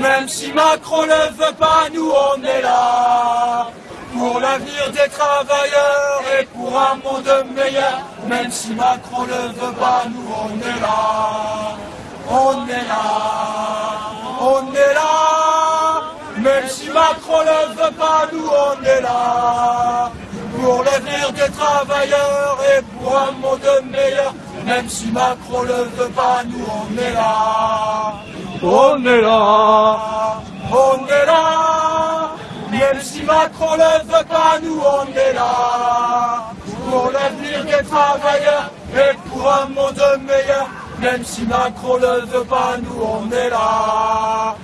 Même si Macron ne veut pas, nous on est là. Pour l'avenir des travailleurs et pour un monde meilleur. Même si Macron ne veut pas, nous on est là. On est là. On est là. Même si Macron ne veut pas, nous on est là. Pour l'avenir des travailleurs et pour un monde meilleur. Même si Macron ne veut pas, nous on est là. On est là. On est là. Même si Macron ne veut pas, nous on est là. Pour l'avenir des travailleurs et pour un monde meilleur. Même si Macron ne veut pas, nous on est là.